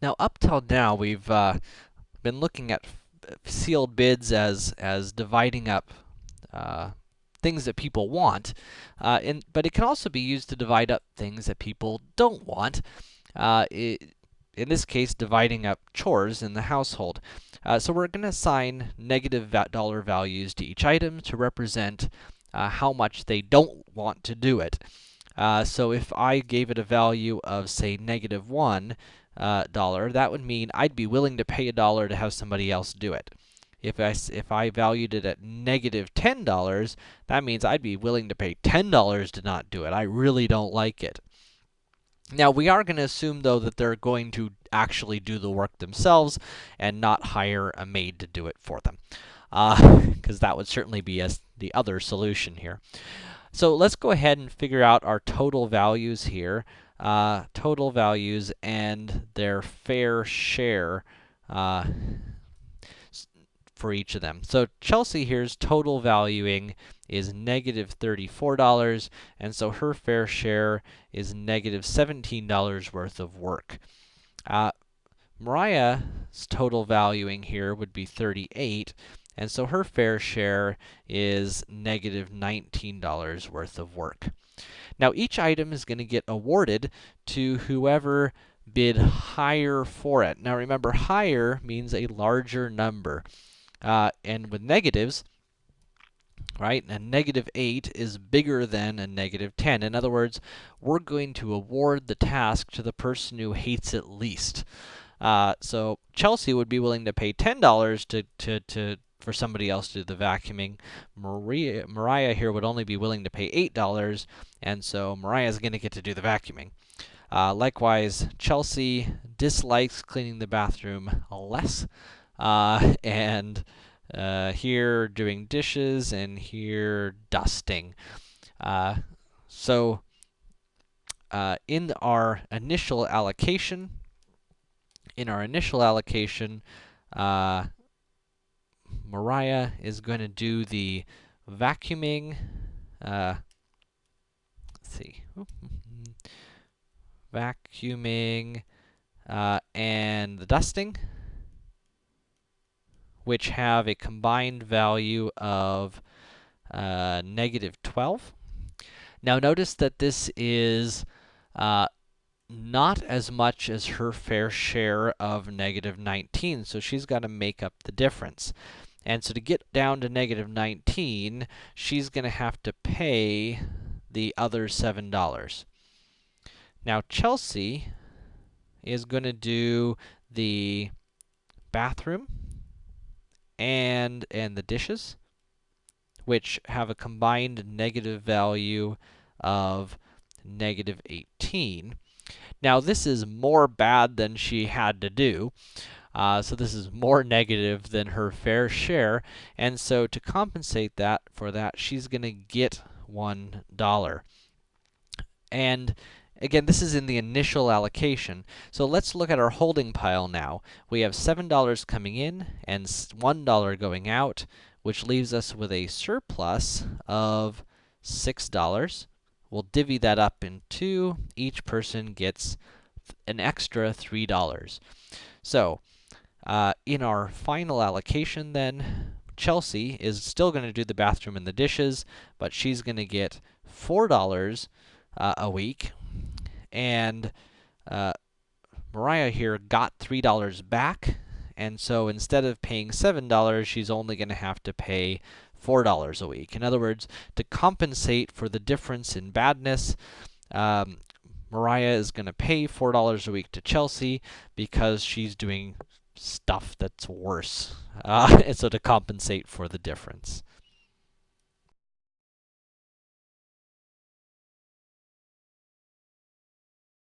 Now, up till now, we've uh, been looking at sealed bids as as dividing up uh, things that people want, uh, and, but it can also be used to divide up things that people don't want. Uh, it, in this case, dividing up chores in the household. Uh, so we're going to assign negative dollar values to each item to represent uh, how much they don't want to do it. So if I gave it a value of, say, negative one uh, dollar, that would mean I'd be willing to pay a dollar to have somebody else do it. If I, if I valued it at negative $10, that means I'd be willing to pay $10 to not do it. I really don't like it. Now, we are going to assume, though, that they're going to actually do the work themselves and not hire a maid to do it for them. Uh because uh, that would certainly be as the other solution here. So let's go ahead and figure out our total values here. Uh, total values and their fair share uh, for each of them. So Chelsea here's total valuing is negative $34, and so her fair share is negative $17 worth of work. Uh, Mariah's total valuing here would be 38, and so her fair share is negative $19 worth of work. Now, each item is going to get awarded to whoever bid higher for it. Now, remember, higher means a larger number. Uh, and with negatives, right, a negative 8 is bigger than a negative 10. In other words, we're going to award the task to the person who hates it least. Uh, so Chelsea would be willing to pay $10 to, to, to, for somebody else to do the vacuuming. Maria, Mariah here would only be willing to pay $8, and so Mariah is going to get to do the vacuuming. Uh, likewise, Chelsea dislikes cleaning the bathroom less, uh, and uh, here doing dishes, and here dusting. Uh, so, uh, in our initial allocation, in our initial allocation, uh, Mariah is going to do the vacuuming. Uh, let's see. vacuuming uh, and the dusting which have a combined value of uh, negative 12. Now notice that this is uh, not as much as her fair share of negative 19, so she's got to make up the difference. And so to get down to negative 19, she's going to have to pay the other $7. Now Chelsea is going to do the bathroom and, and the dishes, which have a combined negative value of negative 18. Now, this is more bad than she had to do. Uh, so this is more negative than her fair share, and so to compensate that for that, she's going to get $1. And Again, this is in the initial allocation. So let's look at our holding pile now. We have $7 coming in and $1 going out, which leaves us with a surplus of $6. We'll divvy that up in two. Each person gets an extra $3. So, uh, in our final allocation then, Chelsea is still going to do the bathroom and the dishes, but she's going to get $4 uh, a week, and uh, Mariah here got $3 back, and so instead of paying $7, she's only going to have to pay $4 a week. In other words, to compensate for the difference in badness, um, Mariah is going to pay $4 a week to Chelsea because she's doing stuff that's worse, uh, and so to compensate for the difference.